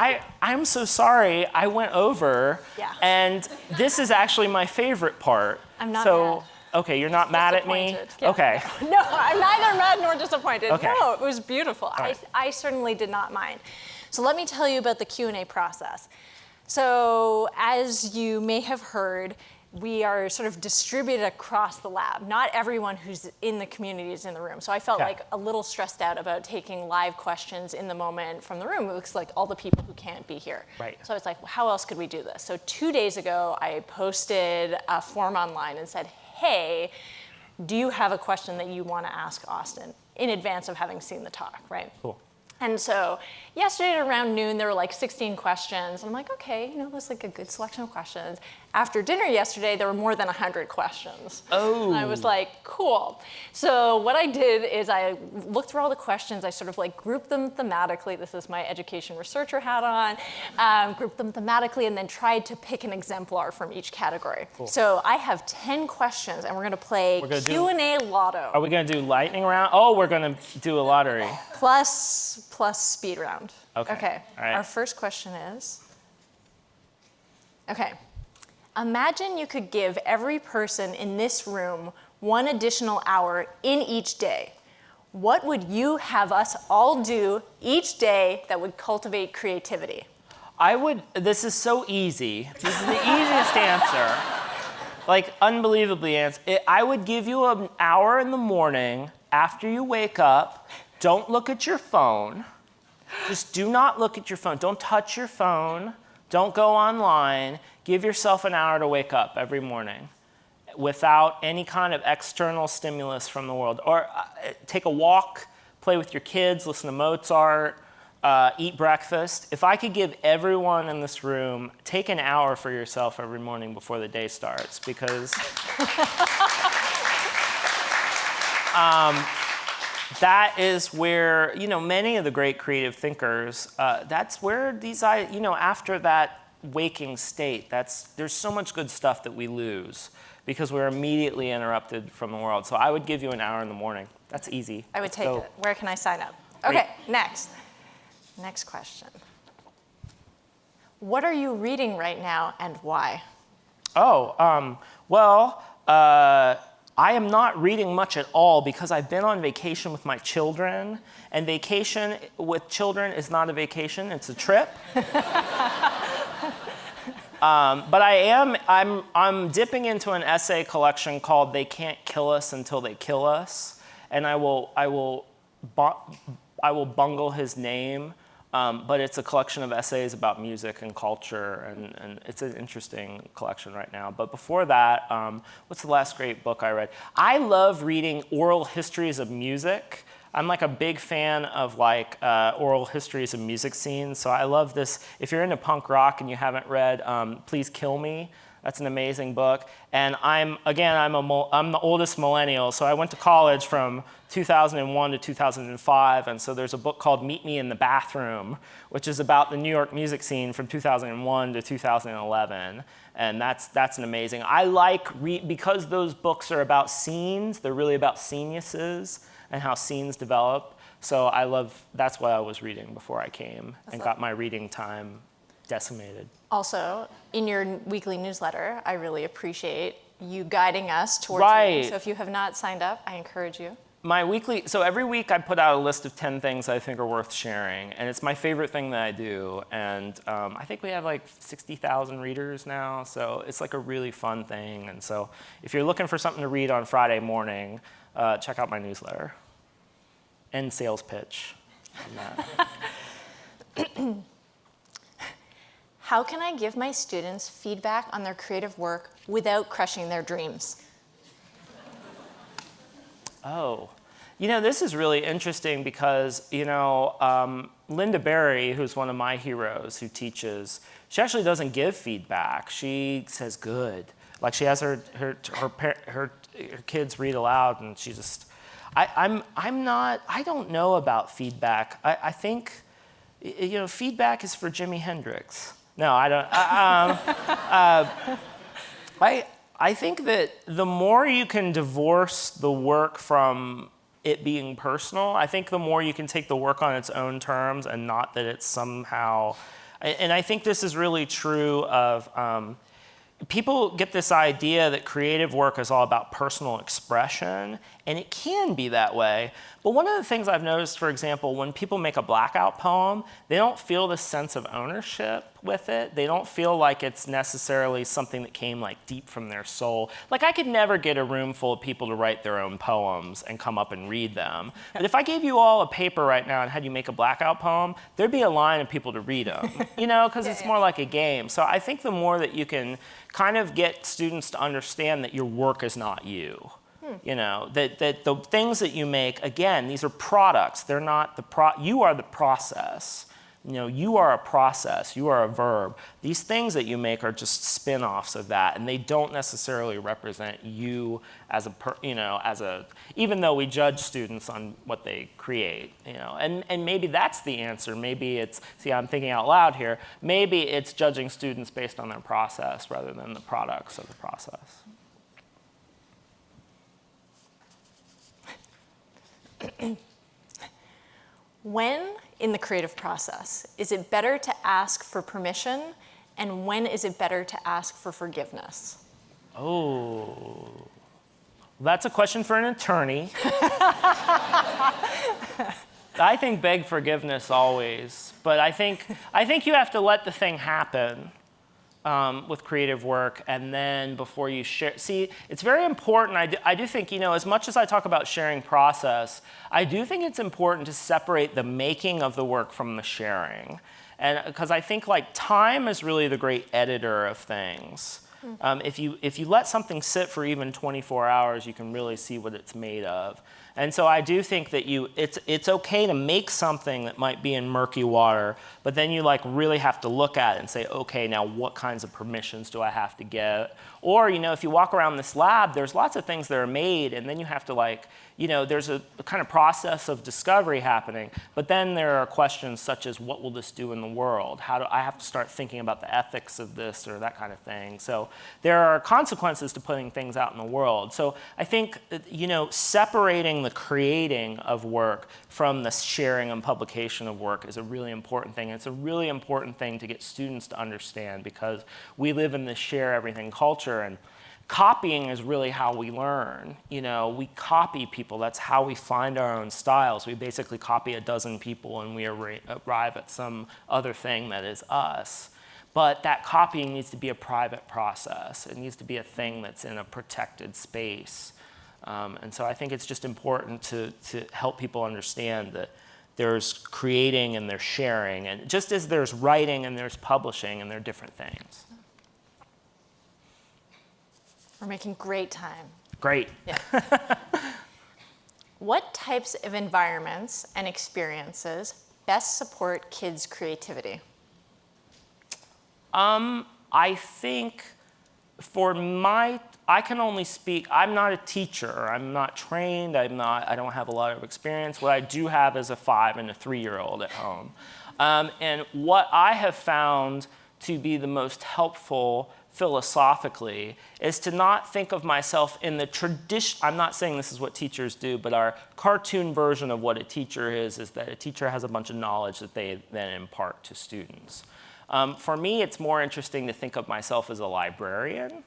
I, I'm so sorry I went over. Yeah. And this is actually my favorite part. I'm not so, mad. Okay, you're not mad at me? Yeah. Okay. <laughs> No, I'm neither mad nor disappointed. Okay. No, it was beautiful. I. I certainly did not mind. So let me tell you about the Q&A process. So as you may have heard, we are sort of distributed across the lab. Not everyone who's in the community is in the room. So I felt Yeah. like a little stressed out about taking live questions in the moment from the room. It looks like all the people who can't be here. Right. So I was like, well, how else could we do this? So two days ago, I posted a form online and said, hey, do you have a question that you want to ask Austin in advance of having seen the talk, right? Cool. And so yesterday at around noon, there were like 16 questions. And I'm like, okay, you know, that's like a good selection of questions. After dinner yesterday, there were more than 100 questions. Oh. And I was like, cool. So what I did is I looked through all the questions. I sort of like grouped them thematically. This is my education researcher hat on. Um, grouped them thematically and then tried to pick an exemplar from each category. Cool. So I have 10 questions and we're gonna play Q&A lotto. Are we going to do lightning round? Oh, we're going to do a lottery. plus plus speed round. Okay. Okay. All right. Our first question is Okay. Imagine you could give every person in this room one additional hour in each day. What would you have us all do each day that would cultivate creativity? I would, this is so easy. This is the easiest answer. Like, unbelievably I would give you an hour in the morning after you wake up. Don't look at your phone. Just do not look at your phone. Don't touch your phone. Don't go online. Give yourself an hour to wake up every morning without any kind of external stimulus from the world. Or uh, take a walk, play with your kids, listen to Mozart, uh, eat breakfast. If I could give everyone in this room, take an hour for yourself every morning before the day starts because <laughs> um, that is where, you know, many of the great creative thinkers, uh, that's where these, I, you know, after that waking state, that's, there's so much good stuff that we lose because we're immediately interrupted from the world. So I would give you an hour in the morning. That's easy. I would Let's take go. it. Where can I sign up? Okay, next. Next question. What are you reading right now and why? Oh, um, well, uh, I am not reading much at all because I've been on vacation with my children, and vacation with children is not a vacation, it's a trip. <laughs> um, but I am, I'm, I'm dipping into an essay collection called They Can't Kill Us Until They Kill Us, and I will, I will, I will bungle his name, um, but it's a collection of essays about music and culture, and, and it's an interesting collection right now. But before that, um, what's the last great book I read? I love reading oral histories of music. I'm like a big fan of like uh, oral histories of music scenes. So I love this. If you're into punk rock and you haven't read um, Please Kill Me, that's an amazing book. And I'm, again, I'm, a, I'm the oldest millennial, so I went to college from 2001 to 2005, and so there's a book called Meet Me in the Bathroom, which is about the New York music scene from 2001 to 2011. And that's, that's an amazing, I like, because those books are about scenes, they're really about sceniuses and how scenes develop. So I love, that's what I was reading before I came and got my reading time decimated. Also, in your weekly newsletter, I really appreciate you guiding us towards Right. reading. So if you have not signed up, I encourage you. my weekly, so every week I put out a list of 10 things I think are worth sharing, and it's my favorite thing that I do. And um, I think we have like 60,000 readers now, so it's like a really fun thing. And so if you're looking for something to read on Friday morning, uh, check out my newsletter and sales pitch. <coughs> How can I give my students feedback on their creative work without crushing their dreams? Oh, you know, this is really interesting because, you know, um, Lynda Barry, who's one of my heroes who teaches, she actually doesn't give feedback. She says good. Like she has her, her, her, her, her, kids read aloud and she just, I, I'm, I'm not, I don't know about feedback. I, I think, you know, feedback is for Jimi Hendrix. No, I don't. I, um, <laughs> uh, I, I think that the more you can divorce the work from it being personal, I think the more you can take the work on its own terms and not that it's somehow, and I think this is really true of, um, people get this idea that creative work is all about personal expression, and it can be that way. But one of the things I've noticed, for example, when people make a blackout poem, they don't feel the sense of ownership with it. They don't feel like it's necessarily something that came like deep from their soul. Like I could never get a room full of people to write their own poems and come up and read them. But if I gave you all a paper right now and had you make a blackout poem, there'd be a line of people to read them, <laughs> you know, because it's more like a game. So I think the more that you can kind of get students to understand that your work is not you. Hmm. You know, that, that the things that you make, again, these are products. They're not the pro, you are the process. You know, you are a process, you are a verb. These things that you make are just spin-offs of that, and they don't necessarily represent you as a, per, you know, as a, even though we judge students on what they create, you know, and, and maybe that's the answer. Maybe it's, see, I'm thinking out loud here, maybe it's judging students based on their process rather than the products of the process. <coughs> when in the creative process is it better to ask for permission and when is it better to ask for forgiveness? Oh, that's a question for an attorney. <laughs> I think beg forgiveness always, but I think, I think you have to let the thing happen um, with creative work and then before you share. See, it's very important. I do, I do think, you know, as much as I talk about sharing process, I do think it's important to separate the making of the work from the sharing. And because I think like time is really the great editor of things. Hmm. Um, if, you, if you let something sit for even 24 hours, you can really see what it's made of. And so I do think that you, it's, it's okay to make something that might be in murky water, but then you like really have to look at it and say, okay, now what kinds of permissions do I have to get? Or, you know, if you walk around this lab, there's lots of things that are made and then you have to like, you know, there's a, a, kind of process of discovery happening, but then there are questions such as what will this do in the world? How do I have to start thinking about the ethics of this or that kind of thing? So there are consequences to putting things out in the world. So I think, uh, you know, separating the creating of work from the sharing and publication of work is a really important thing. It's a really important thing to get students to understand because we live in this share everything culture and copying is really how we learn. You know, we copy people. That's how we find our own styles. We basically copy a dozen people and we arrive at some other thing that is us. But that copying needs to be a private process. It needs to be a thing that's in a protected space. Um, and so I think it's just important to, to help people understand that there's creating and there's sharing. And just as there's writing and there's publishing and they're different things. We're making great time. Great. Yeah. <laughs> what types of environments and experiences best support kids' creativity? Um, I think for my, I can only speak, I'm not a teacher, I'm not trained, I'm not, I don't have a lot of experience. What I do have is a five and a three-year-old at home. Um, and what I have found to be the most helpful philosophically is to not think of myself in the tradition, I'm not saying this is what teachers do, but our cartoon version of what a teacher is, is that a teacher has a bunch of knowledge that they then impart to students. Um, for me, it's more interesting to think of myself as a librarian.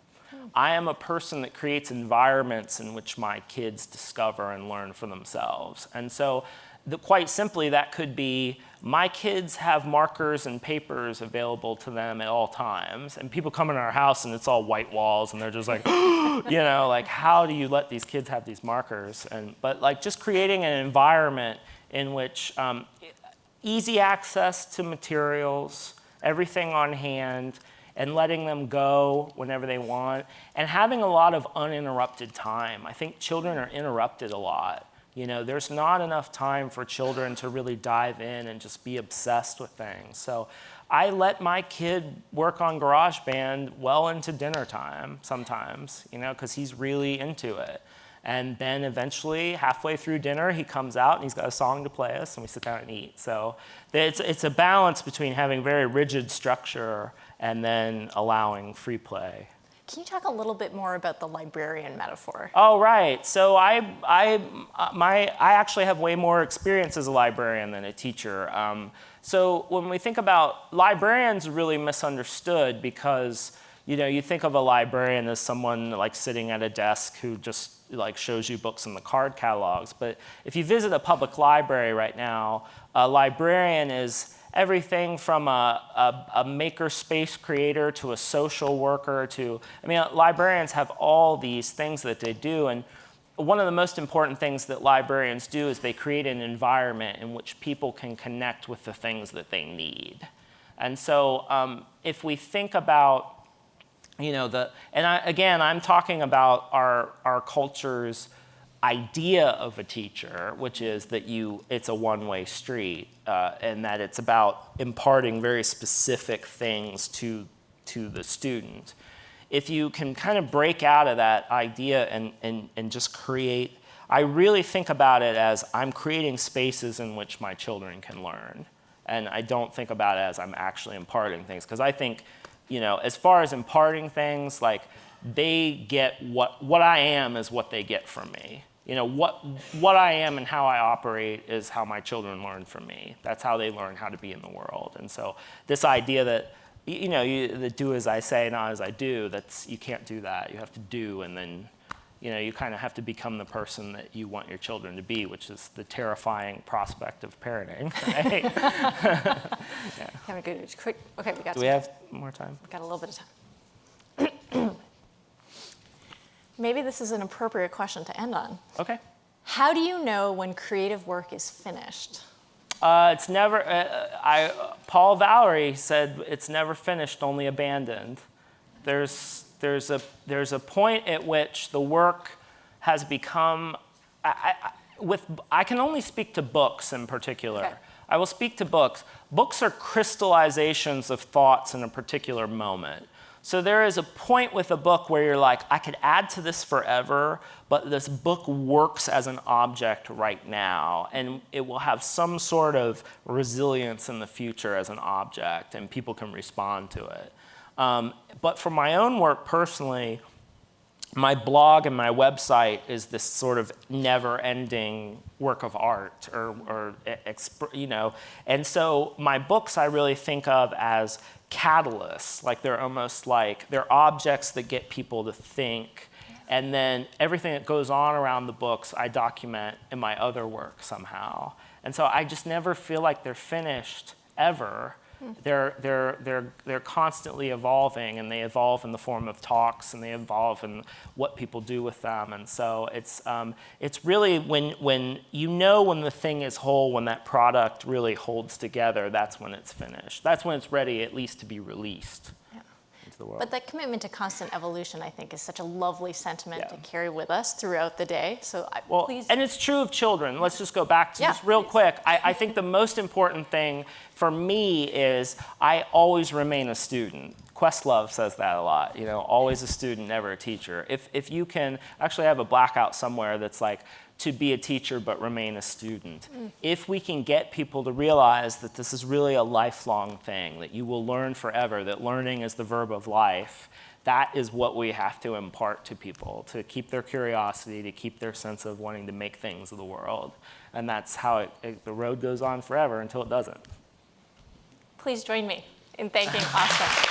I am a person that creates environments in which my kids discover and learn for themselves. And so the, quite simply, that could be my kids have markers and papers available to them at all times. And people come in our house and it's all white walls and they're just like, <gasps> you know, like how do you let these kids have these markers? And, but like just creating an environment in which um, easy access to materials, everything on hand, and letting them go whenever they want, and having a lot of uninterrupted time. I think children are interrupted a lot. You know, there's not enough time for children to really dive in and just be obsessed with things. So I let my kid work on GarageBand well into dinner time sometimes, you know, because he's really into it. And then eventually, halfway through dinner, he comes out and he's got a song to play us, and we sit down and eat. So it's, it's a balance between having very rigid structure and then allowing free play. Can you talk a little bit more about the librarian metaphor? Oh, right. So I, I, my, I actually have way more experience as a librarian than a teacher. Um, so when we think about librarians really misunderstood because you know, you think of a librarian as someone like sitting at a desk who just like shows you books in the card catalogs. But if you visit a public library right now, a librarian is everything from a, a, a makerspace creator to a social worker to, I mean, librarians have all these things that they do. And one of the most important things that librarians do is they create an environment in which people can connect with the things that they need. And so um, if we think about, you know, the, and I, again, I'm talking about our, our culture's idea of a teacher, which is that you, it's a one-way street, uh, and that it's about imparting very specific things to, to the student. If you can kind of break out of that idea and, and, and just create, I really think about it as I'm creating spaces in which my children can learn. And I don't think about it as I'm actually imparting things, because I think, you know, as far as imparting things, like, they get what, what I am is what they get from me. You know, what, what I am and how I operate is how my children learn from me. That's how they learn how to be in the world. And so this idea that, you know, you, that do as I say, not as I do, that's, you can't do that. You have to do and then, you know, you kind of have to become the person that you want your children to be, which is the terrifying prospect of parenting, <laughs> right? yeah. <laughs> Have a good, quick, okay, we got Do we have more time? We got a little bit of time. <clears throat> Maybe this is an appropriate question to end on. Okay. How do you know when creative work is finished? Uh, it's never, uh, I, Paul Valery said it's never finished, only abandoned. There's, there's, a, there's a point at which the work has become, I, I, with, I can only speak to books in particular. Okay. I will speak to books. Books are crystallizations of thoughts in a particular moment. So there is a point with a book where you're like, I could add to this forever, but this book works as an object right now, and it will have some sort of resilience in the future as an object, and people can respond to it. Um, but for my own work personally, my blog and my website is this sort of never-ending work of art, or, or you know, and so my books I really think of as catalysts, like they're almost like, they're objects that get people to think, and then everything that goes on around the books I document in my other work somehow. And so I just never feel like they're finished ever, they're, they're, they're, they're constantly evolving and they evolve in the form of talks and they evolve in what people do with them. And so it's, um, it's really when, when you know when the thing is whole, when that product really holds together, that's when it's finished. That's when it's ready at least to be released the world. But that commitment to constant evolution, I think, is such a lovely sentiment yeah. to carry with us throughout the day. So I, well, please. And it's true of children. Let's just go back to yeah, just real please. quick. I, I think the <laughs> most important thing for me is I always remain a student. Questlove says that a lot, you know, always a student, never a teacher. If, if you can, actually I have a blackout somewhere that's like, to be a teacher but remain a student. Mm. If we can get people to realize that this is really a lifelong thing, that you will learn forever, that learning is the verb of life, that is what we have to impart to people, to keep their curiosity, to keep their sense of wanting to make things of the world. And that's how it, it, the road goes on forever until it doesn't. Please join me in thanking Austin.